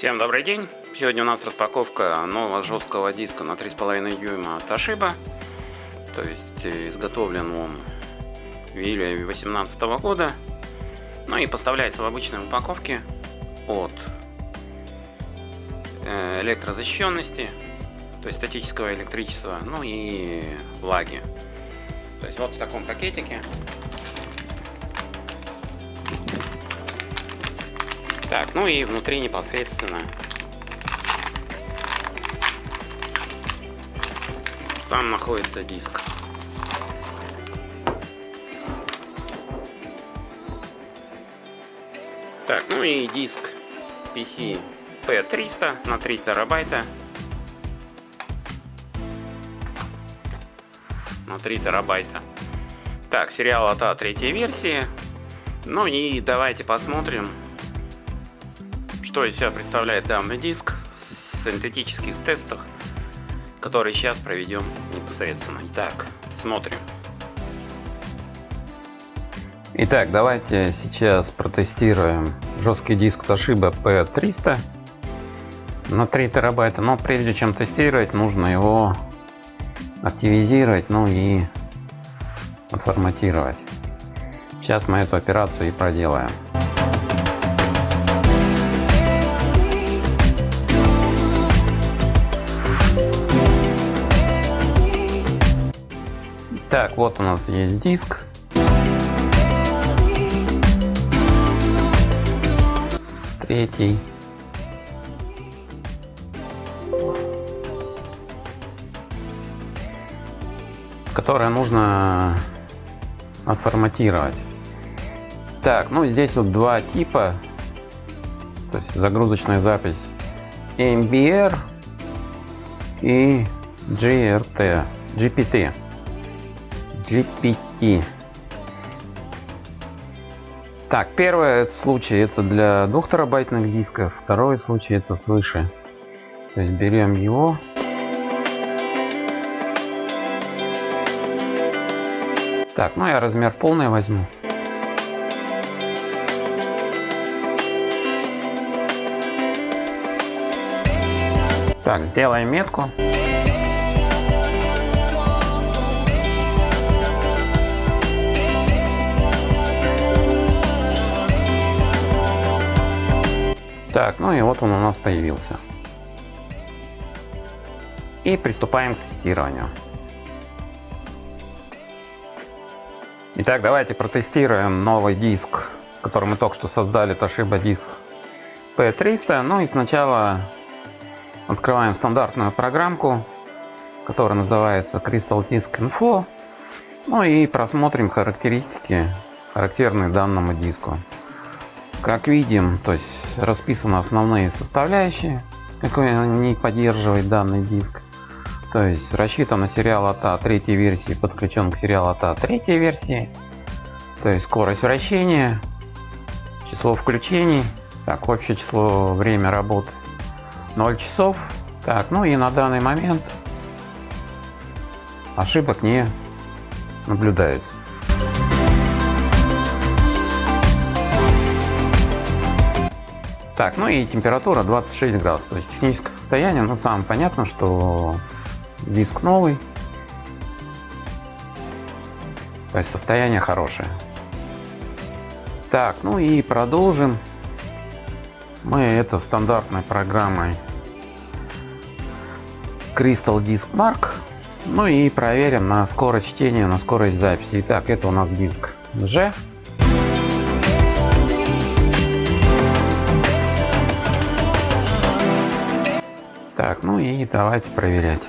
Всем добрый день! Сегодня у нас распаковка нового жесткого диска на 3,5 дюйма от Toshiba. То есть э, изготовлен он в июле 2018 года. Ну и поставляется в обычной упаковке от э, электрозащищенности, то есть статического электричества, ну и влаги. То есть вот в таком пакетике Так, ну и внутри непосредственно сам находится диск. Так, ну и диск PC P300 на 3 терабайта. На 3 терабайта. Так, сериал АТА третьей версии. Ну и давайте посмотрим, что из себя представляет данный диск в синтетических тестах, которые сейчас проведем непосредственно. Итак, смотрим. Итак, давайте сейчас протестируем жесткий диск Toshiba P300 на 3 терабайта. Но прежде чем тестировать, нужно его активизировать, ну и отформатировать. Сейчас мы эту операцию и проделаем. Так, вот у нас есть диск. Третий. Которое нужно отформатировать. Так, ну здесь вот два типа. То есть загрузочная запись MBR и GRT, GPT. GPT. Так, первый случай это для 2 терабайтных дисков, второй случай это свыше. То есть берем его. Так, ну я размер полный возьму. Так, сделаем метку. Так, ну и вот он у нас появился. И приступаем к тестированию. Итак, давайте протестируем новый диск, который мы только что создали, Toshiba диск P300. Ну и сначала открываем стандартную программку, которая называется Crystal Disk Info. Ну и просмотрим характеристики, характерные данному диску. Как видим, то есть расписаны основные составляющие, какой не поддерживает данный диск. То есть рассчитан на сериал АТА третьей версии, подключен к сериалу АТА третьей версии. То есть скорость вращения, число включений, так, общее число время работы 0 часов. Так, ну и на данный момент ошибок не наблюдается. Так, ну и температура 26 градусов. То есть техническое состояние, ну самое понятно, что диск новый. То есть состояние хорошее. Так, ну и продолжим. Мы это стандартной программой Crystal Disk Mark. Ну и проверим на скорость чтения, на скорость записи. Итак, это у нас диск G. Так, ну и давайте проверять.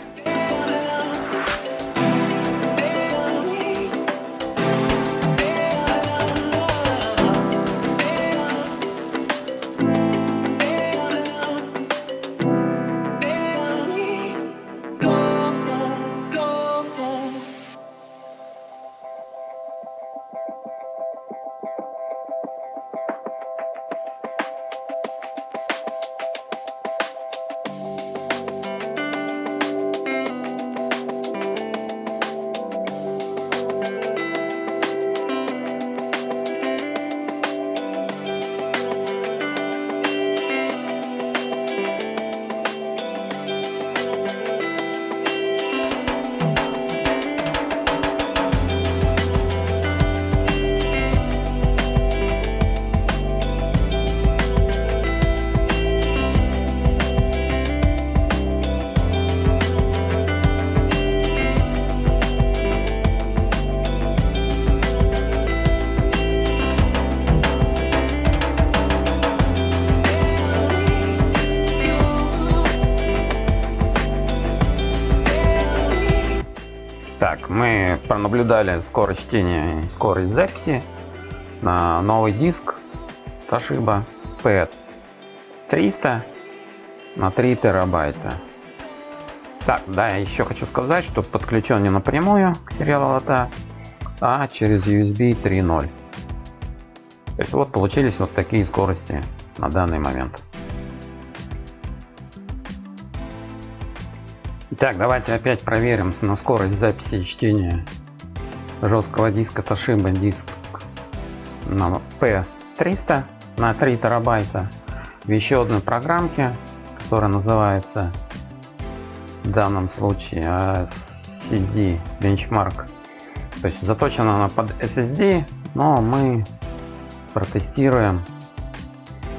Так, мы пронаблюдали скорость чтения и скорость записи на новый диск Toshiba P300 на 3 терабайта. Так, да, я еще хочу сказать, что подключен не напрямую к сериалу лота, а через USB 3.0. То есть вот получились вот такие скорости на данный момент. Итак, давайте опять проверим на скорость записи и чтения жесткого диска Toshiba диск на P300 на 3 терабайта в еще одной программке, которая называется в данном случае SSD Benchmark. То есть заточена она под SSD, но мы протестируем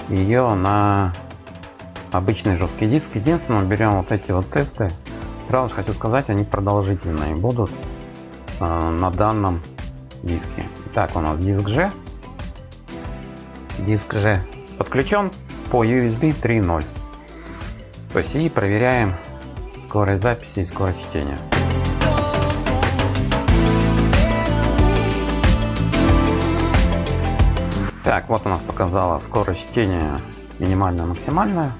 ее на обычный жесткий диск. Единственное, берем вот эти вот тесты Сразу же хочу сказать, они продолжительные будут э, на данном диске. Итак, у нас диск G. Диск G подключен по USB 3.0. То есть и проверяем скорость записи и скорость чтения. Так, вот у нас показала скорость чтения минимальная, максимальная.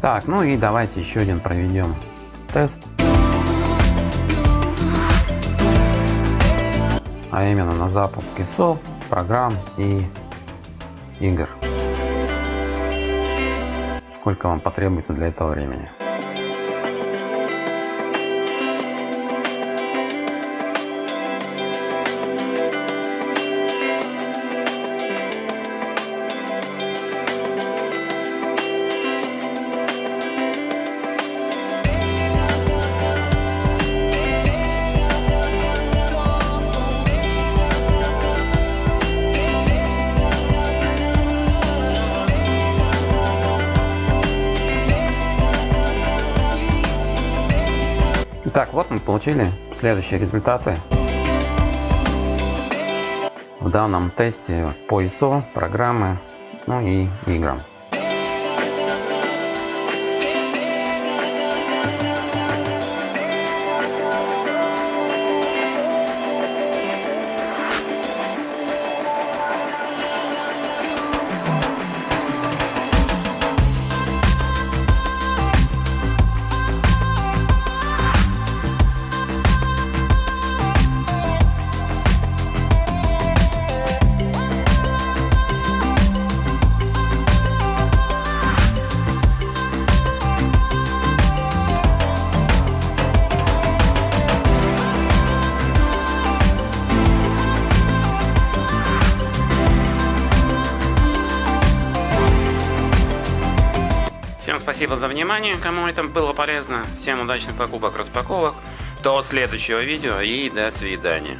Так, ну и давайте еще один проведем тест. А именно на запуск ИСО, программ и игр. Сколько вам потребуется для этого времени. Вот мы получили следующие результаты. В данном тесте по ISO, программы, ну и играм. Спасибо за внимание, кому это было полезно. Всем удачных покупок, распаковок. До следующего видео и до свидания.